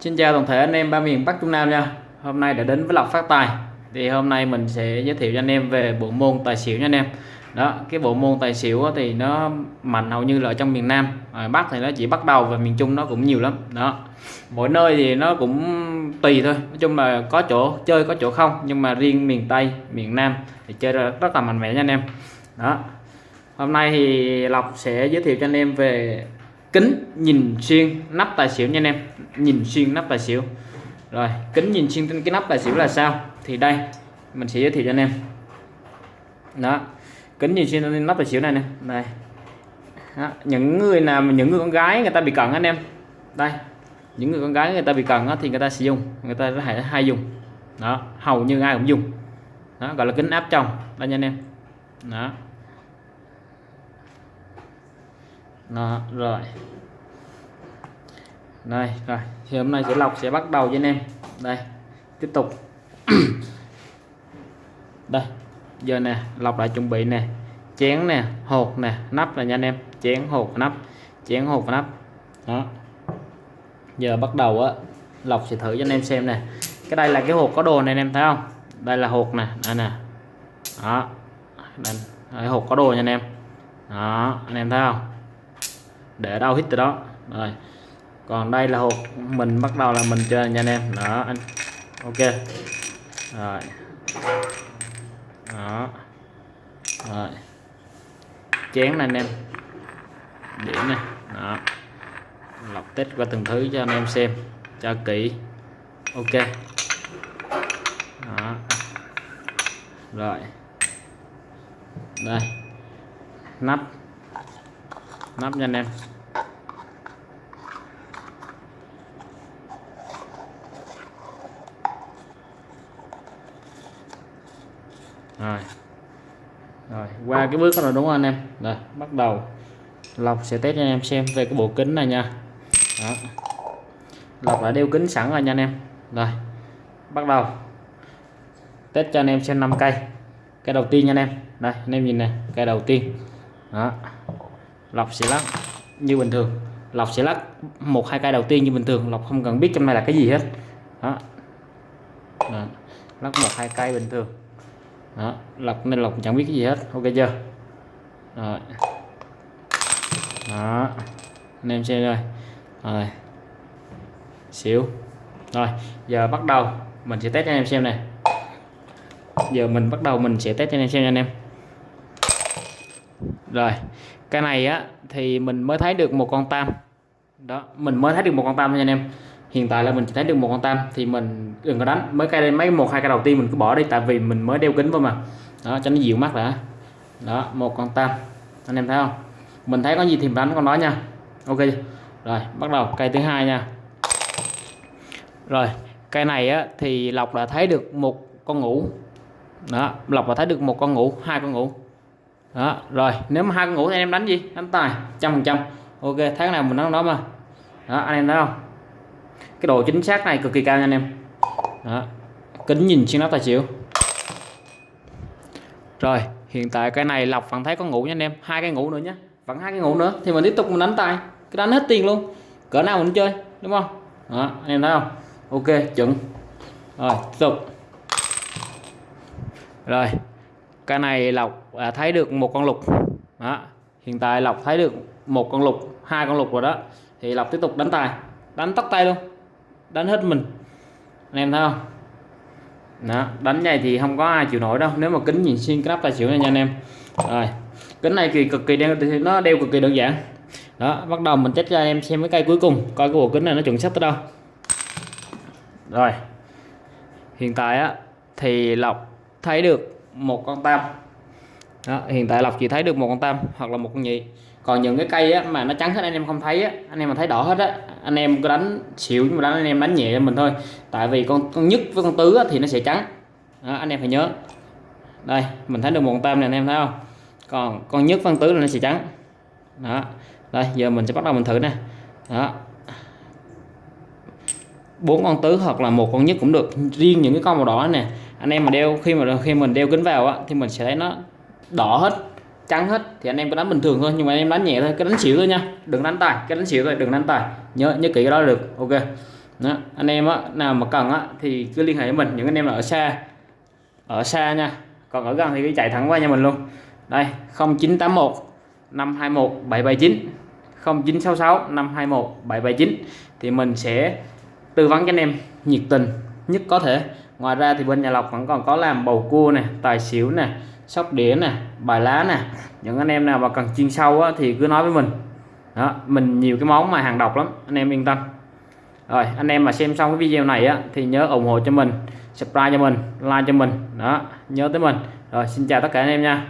Xin chào toàn thể anh em ba miền Bắc Trung Nam nha. Hôm nay đã đến với Lộc Phát Tài. Thì hôm nay mình sẽ giới thiệu cho anh em về bộ môn tài xỉu nha anh em. Đó, cái bộ môn tài xỉu thì nó mạnh hầu như là ở trong miền Nam. Ở Bắc thì nó chỉ bắt đầu và miền Trung nó cũng nhiều lắm. Đó, mỗi nơi thì nó cũng tùy thôi. Nói chung là có chỗ chơi có chỗ không. Nhưng mà riêng miền Tây, miền Nam thì chơi rất là mạnh mẽ nha anh em. Đó, hôm nay thì Lộc sẽ giới thiệu cho anh em về kính nhìn xuyên nắp tài xỉu nha anh em. Nhìn xuyên nắp tài xỉu. Rồi kính nhìn xuyên trên cái nắp tài xỉu là sao? Thì đây mình sẽ giới thiệu cho anh em. Đó kính nhìn xuyên nắp tài xỉu này nè. Này đó. những người nào những người con gái người ta bị cận anh em. Đây những người con gái người ta bị cận thì người ta sử dụng người ta hay, hay dùng. Đó hầu như ai cũng dùng. Đó gọi là kính áp trong đây nha anh em. Đó. Đó rồi. Đây rồi. Thì hôm nay sẽ lọc sẽ bắt đầu với anh em. Đây tiếp tục. Đây giờ nè lọc lại chuẩn bị nè. Chén nè hột nè nắp là nha anh em. Chén hột nắp. Chén hột nắp. Đó. Giờ bắt đầu á lọc sẽ thử cho anh em xem nè. Cái đây là cái hộp có đồ này anh em thấy không? Đây là hộp nè đây nè. Đó. Đây, đây hộp có đồ nha anh em. Đó anh em thấy không? Để đâu hít từ đó. Rồi. Còn đây là hộp mình bắt đầu là mình chơi nha anh em. Đó, anh. Ok. Rồi. Đó. Rồi. Chén này anh em. Điểm này. Đó. Lọc test qua từng thứ cho anh em xem, cho kỹ. Ok. Đó. Rồi. Đây. Nắp nắp nha anh em. Rồi. Rồi, qua cái bước đó rồi, đúng không anh em? Rồi, bắt đầu. Lọc sẽ test cho anh em xem về cái bộ kính này nha. Đó. lọc đã đeo kính sẵn rồi nha anh em. Rồi, bắt đầu. Test cho anh em xem 5 cây. Cái đầu tiên nha anh em. Đây, anh em nhìn này cây đầu tiên. Đó lọc sẽ lắc như bình thường. Lọc sẽ lắc một hai cây đầu tiên như bình thường. Lọc không cần biết trong này là cái gì hết. Đó, đó. lắc một hai cây bình thường. Đó. Lọc nên lọc chẳng biết cái gì hết. Ok chưa? Rồi đó. Anh em xem rồi rồi. Xíu, rồi. Giờ bắt đầu mình sẽ test cho anh em xem này. Giờ mình bắt đầu mình sẽ test cho anh em xem nha anh em. Rồi cái này á, thì mình mới thấy được một con tam. Đó, mình mới thấy được một con tam nha anh em. Hiện tại là mình chỉ thấy được một con tam, thì mình đừng có đánh. Mới cây mấy một, hai cây đầu tiên mình cứ bỏ đi, tại vì mình mới đeo kính vào mà. Đó, cho nó dịu mắt đã đó, một con tam. Anh em thấy không? Mình thấy có gì thì mình đánh con đó nha. Ok rồi, bắt đầu. Cây thứ hai nha. Rồi, cây này á, thì lộc đã thấy được một con ngủ. Đó, lộc đã thấy được một con ngủ, hai con ngủ đó, rồi, nếu mà hai con ngủ thì anh em đánh gì? Đánh tài, trăm phần trăm. Ok tháng nào mình đánh đó mà. Đó, anh em thấy không? Cái độ chính xác này cực kỳ cao nha anh em. Đó. kính nhìn xuyên nắp tài xỉu. Rồi, hiện tại cái này lọc vẫn thấy có ngủ nha anh em. Hai cái ngủ nữa nhé vẫn hai cái ngủ nữa, thì mình tiếp tục mình đánh tài. Cái đánh hết tiền luôn. Cỡ nào mình chơi, đúng không? Đó, anh em thấy không? Ok, chuẩn. Rồi, tiếp tục. Rồi, cái này lọc à, thấy được một con lục. Đó hiện tại lọc thấy được một con lục hai con lục rồi đó. Thì lọc tiếp tục đánh tài đánh tóc tay luôn. Đánh hết mình. Anh em thấy không? Đó, đánh này thì không có ai chịu nổi đâu. Nếu mà kính nhìn xuyên cái nắp tài xỉu này nha anh em. Rồi kính này thì cực kỳ đeo thì nó đeo cực kỳ đơn giản. Đó bắt đầu mình test cho anh em xem cái cây cuối cùng coi cái bộ kính này nó chuẩn xác tới đâu. Rồi hiện tại á thì lọc thấy được một con tam đó, hiện tại lọc chỉ thấy được một con tam hoặc là một con nhị. Còn những cái cây á, mà nó trắng hết anh em không thấy á, anh em mà thấy đỏ hết á anh em cứ đánh xỉu nhưng mà đánh anh em đánh nhẹ cho mình thôi. Tại vì con con nhất với con tứ á, thì nó sẽ trắng. Đó, anh em phải nhớ. Đây mình thấy được một con tam này anh em thấy không? Còn con nhất phân tứ là nó sẽ trắng. Đó đây giờ mình sẽ bắt đầu mình thử nè. Đó. Bốn con tứ hoặc là một con nhất cũng được. Riêng những cái con màu đỏ này, anh em mà đeo khi mà khi mình đeo kính vào á thì mình sẽ thấy nó đỏ hết trắng hết thì anh em cứ đánh bình thường thôi nhưng mà anh em đánh nhẹ thôi cái đánh xỉu thôi nha đừng đánh tài cái đánh xỉu thôi đừng đánh tài nhớ nhớ kỹ cái đó được ok. Đó, anh em á nào mà cần á thì cứ liên hệ với mình những anh em là ở xa ở xa nha còn ở gần thì cứ chạy thẳng qua nhà mình luôn. Đây 0981 521 779 0966 521 779 thì mình sẽ tư vấn cho anh em nhiệt tình nhất có thể. Ngoài ra thì bên nhà lọc vẫn còn có làm bầu cua nè tài xỉu nè sóc đĩa nè bài lá nè những anh em nào mà cần chuyên sâu á, thì cứ nói với mình. Đó mình nhiều cái món mà hàng độc lắm anh em yên tâm. Rồi anh em mà xem xong cái video này á thì nhớ ủng hộ cho mình subscribe cho mình like cho mình. Đó nhớ tới mình. Rồi xin chào tất cả anh em nha.